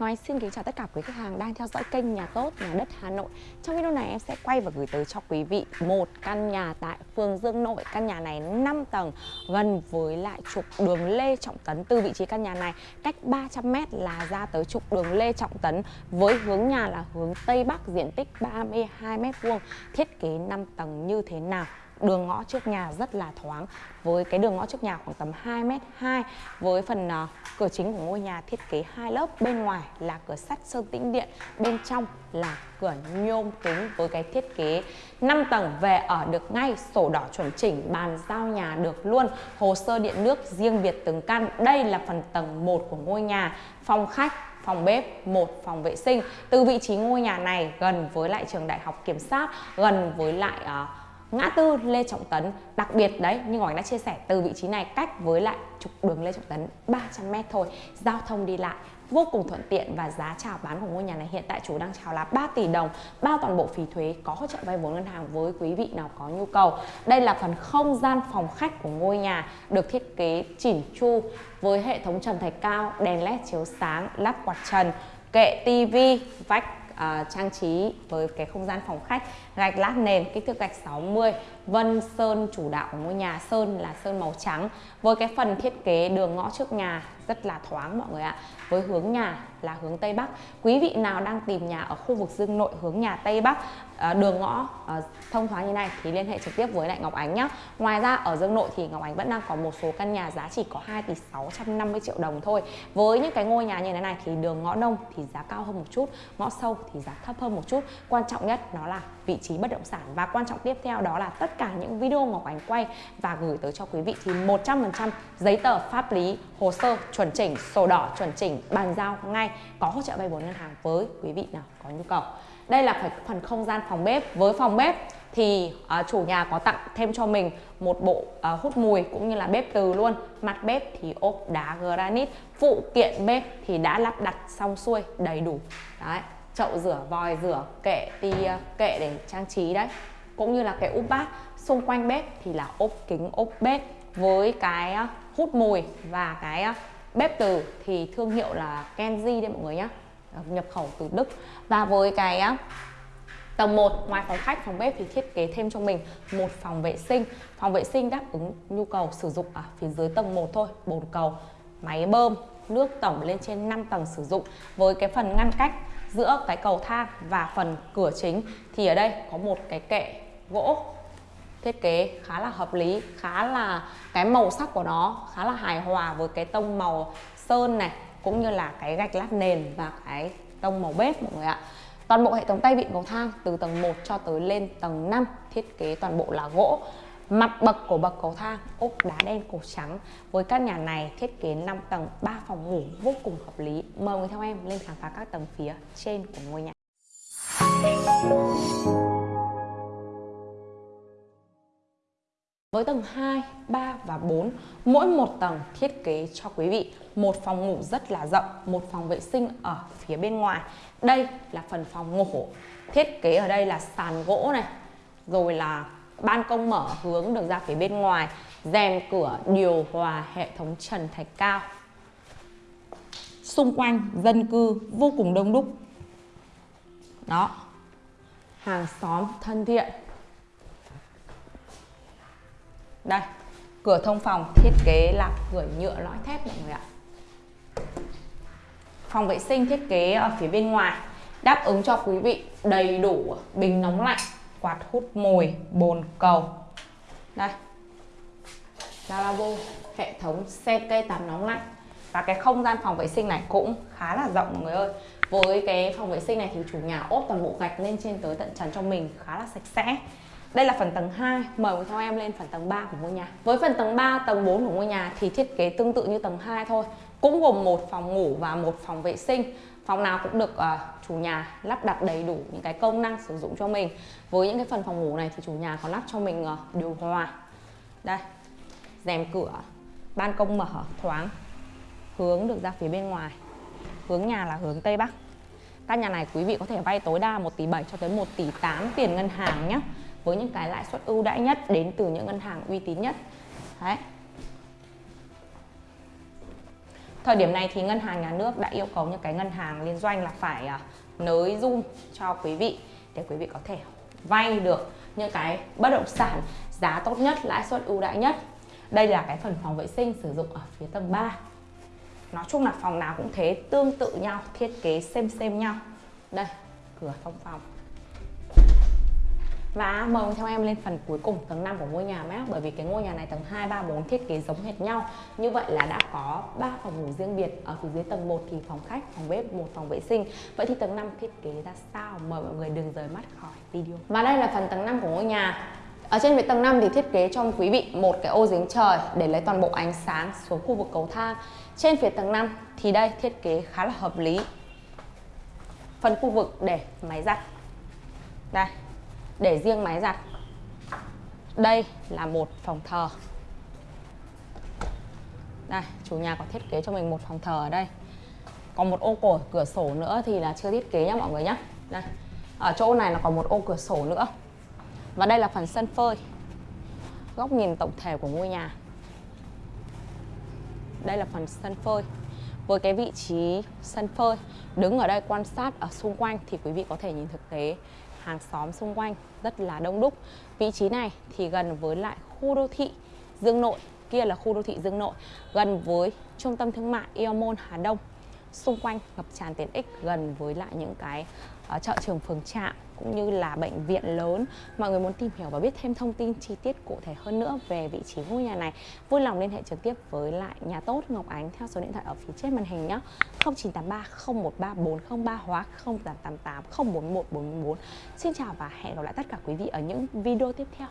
Nói xin kính chào tất cả quý khách hàng đang theo dõi kênh Nhà Tốt, Nhà Đất Hà Nội. Trong video này em sẽ quay và gửi tới cho quý vị một căn nhà tại phường Dương Nội. Căn nhà này 5 tầng, gần với lại trục đường Lê Trọng Tấn. Từ vị trí căn nhà này cách 300m là ra tới trục đường Lê Trọng Tấn Với hướng nhà là hướng Tây Bắc, diện tích 32m2 Thiết kế 5 tầng như thế nào? Đường ngõ trước nhà rất là thoáng với cái đường ngõ trước nhà khoảng tầm 2m2 với phần uh, cửa chính của ngôi nhà thiết kế hai lớp bên ngoài là cửa sắt sơn tĩnh điện bên trong là cửa nhôm kính với cái thiết kế 5 tầng về ở được ngay sổ đỏ chuẩn chỉnh bàn giao nhà được luôn hồ sơ điện nước riêng biệt từng căn đây là phần tầng 1 của ngôi nhà phòng khách phòng bếp, một phòng vệ sinh. Từ vị trí ngôi nhà này gần với lại trường đại học kiểm sát, gần với lại uh, ngã tư, Lê Trọng Tấn. Đặc biệt đấy, như Ngọc đã chia sẻ, từ vị trí này cách với lại trục đường Lê Trọng Tấn 300m thôi. Giao thông đi lại vô cùng thuận tiện và giá chào bán của ngôi nhà này hiện tại chủ đang chào là 3 tỷ đồng, bao toàn bộ phí thuế, có hỗ trợ vay vốn ngân hàng với quý vị nào có nhu cầu. Đây là phần không gian phòng khách của ngôi nhà, được thiết kế chỉn chu với hệ thống trần thạch cao, đèn led chiếu sáng, lắp quạt trần, kệ tivi vách uh, trang trí với cái không gian phòng khách gạch lát nền kích thước gạch 60 vân sơn chủ đạo của ngôi nhà. Sơn là sơn màu trắng với cái phần thiết kế đường ngõ trước nhà rất là thoáng mọi người ạ với hướng nhà là hướng Tây Bắc. Quý vị nào đang tìm nhà ở khu vực Dương Nội hướng nhà Tây Bắc ờ, đường ngõ ờ, thông thoáng như này thì liên hệ trực tiếp với lại Ngọc Ánh nhé ngoài ra ở Dương Nội thì Ngọc Ánh vẫn đang có một số căn nhà giá chỉ có 2 tỷ 650 triệu đồng thôi. Với những cái ngôi nhà như thế này thì đường ngõ đông thì giá cao hơn một chút, ngõ sâu thì giá thấp hơn một chút. Quan trọng nhất nó là vị trí bất động sản và quan trọng tiếp theo đó là tất cả những video Ngọc Ánh quay và gửi tới cho quý vị thì 100% giấy tờ pháp lý, hồ sơ, chuẩn chỉnh, sổ đỏ, chuẩn chỉnh, bàn giao ngay có hỗ trợ vay vốn ngân hàng với quý vị nào có nhu cầu. Đây là phần không gian phòng bếp. Với phòng bếp thì uh, chủ nhà có tặng thêm cho mình một bộ uh, hút mùi cũng như là bếp từ luôn. Mặt bếp thì ốp đá granite phụ kiện bếp thì đã lắp đặt xong xuôi đầy đủ. Đấy chậu rửa vòi rửa kệ thì uh, kệ để trang trí đấy. Cũng như là cái úp bát xung quanh bếp thì là ốp kính ốp bếp với cái uh, hút mùi và cái uh, bếp từ thì thương hiệu là Kenji đấy mọi người nhé ờ, nhập khẩu từ Đức. Và với cái tầng 1 ngoài phòng khách, phòng bếp thì thiết kế thêm cho mình một phòng vệ sinh. Phòng vệ sinh đáp ứng nhu cầu sử dụng ở phía dưới tầng 1 thôi, bồn cầu, máy bơm, nước tổng lên trên 5 tầng sử dụng. Với cái phần ngăn cách giữa cái cầu thang và phần cửa chính thì ở đây có một cái kệ gỗ thiết kế khá là hợp lý, khá là cái màu sắc của nó khá là hài hòa với cái tông màu sơn này, cũng như là cái gạch lát nền và cái tông màu bếp mọi người ạ. Toàn bộ hệ thống tay vịn cầu thang từ tầng 1 cho tới lên tầng 5 thiết kế toàn bộ là gỗ. Mặt bậc của bậc cầu thang, ốp đá đen cổ trắng. Với căn nhà này thiết kế 5 tầng 3 phòng ngủ vô cùng hợp lý. Mời người theo em lên khám phá các tầng phía trên của ngôi nhà. Với tầng 2, 3 và 4, mỗi một tầng thiết kế cho quý vị một phòng ngủ rất là rộng, một phòng vệ sinh ở phía bên ngoài. Đây là phần phòng ngủ. Thiết kế ở đây là sàn gỗ này, rồi là ban công mở hướng được ra phía bên ngoài, rèm cửa điều hòa hệ thống trần thạch cao. Xung quanh dân cư vô cùng đông đúc. Đó. Hàng xóm thân thiện đây, cửa thông phòng, thiết kế là cửa nhựa lõi thép mọi người ạ. Phòng vệ sinh thiết kế ở phía bên ngoài, đáp ứng cho quý vị đầy đủ bình nóng lạnh, quạt hút mùi, bồn cầu. Đây lavabo hệ thống xe cây tắm nóng lạnh. Và cái không gian phòng vệ sinh này cũng khá là rộng mọi người ơi. Với cái phòng vệ sinh này thì chủ nhà ốp toàn bộ gạch lên trên tới tận trần cho mình, khá là sạch sẽ đây là phần tầng 2, mời theo em lên phần tầng 3 của ngôi nhà. Với phần tầng 3, tầng 4 của ngôi nhà thì thiết kế tương tự như tầng 2 thôi. Cũng gồm một phòng ngủ và một phòng vệ sinh. Phòng nào cũng được uh, chủ nhà lắp đặt đầy đủ những cái công năng sử dụng cho mình. Với những cái phần phòng ngủ này thì chủ nhà có lắp cho mình uh, điều hòa. Đây, rèm cửa, ban công mở thoáng, hướng được ra phía bên ngoài. Hướng nhà là hướng Tây Bắc. Căn nhà này quý vị có thể vay tối đa 1 tỷ 7 cho tới 1 tỷ 8 tiền ngân hàng nhé với những cái lãi suất ưu đãi nhất đến từ những ngân hàng uy tín nhất. Đấy. Thời điểm này thì ngân hàng nhà nước đã yêu cầu những cái ngân hàng liên doanh là phải à, nới zoom cho quý vị để quý vị có thể vay được những cái bất động sản giá tốt nhất, lãi suất ưu đãi nhất. Đây là cái phần phòng vệ sinh sử dụng ở phía tầng 3 nói chung là phòng nào cũng thế, tương tự nhau, thiết kế xem xem nhau. Đây, cửa thông phòng và mời theo em lên phần cuối cùng tầng 5 của ngôi nhà mát Bởi vì cái ngôi nhà này tầng 2, 3, 4 thiết kế giống hệt nhau Như vậy là đã có 3 phòng ngủ riêng biệt Ở phía dưới tầng 1 thì phòng khách, phòng bếp, một phòng vệ sinh Vậy thì tầng 5 thiết kế ra sao? Mời mọi người đừng rời mắt khỏi video Và đây là phần tầng 5 của ngôi nhà ở trên phía tầng 5 thì thiết kế cho quý vị một cái ô giếng trời để lấy toàn bộ ánh sáng xuống khu vực cầu thang. Trên phía tầng 5 thì đây thiết kế khá là hợp lý. Phần khu vực để máy giặt. Đây, để riêng máy giặt. Đây là một phòng thờ. Đây, chủ nhà có thiết kế cho mình một phòng thờ ở đây. Còn một ô cổ, cửa sổ nữa thì là chưa thiết kế nhá mọi người nhé đây, ở chỗ này là còn một ô cửa sổ nữa. Và đây là phần sân phơi, góc nhìn tổng thể của ngôi nhà. Đây là phần sân phơi. Với cái vị trí sân phơi, đứng ở đây quan sát ở xung quanh thì quý vị có thể nhìn thực tế hàng xóm xung quanh rất là đông đúc. Vị trí này thì gần với lại khu đô thị Dương Nội, kia là khu đô thị Dương Nội, gần với trung tâm thương mại Eomon Hà Đông. Xung quanh ngập tràn tiện ích gần với lại những cái uh, chợ trường phường trạm cũng như là bệnh viện lớn. Mọi người muốn tìm hiểu và biết thêm thông tin chi tiết cụ thể hơn nữa về vị trí ngôi nhà này vui lòng liên hệ trực tiếp với lại nhà tốt Ngọc Ánh theo số điện thoại ở phía trên màn hình nhé 0983 013 403 hoặc 0888 041 444 Xin chào và hẹn gặp lại tất cả quý vị ở những video tiếp theo.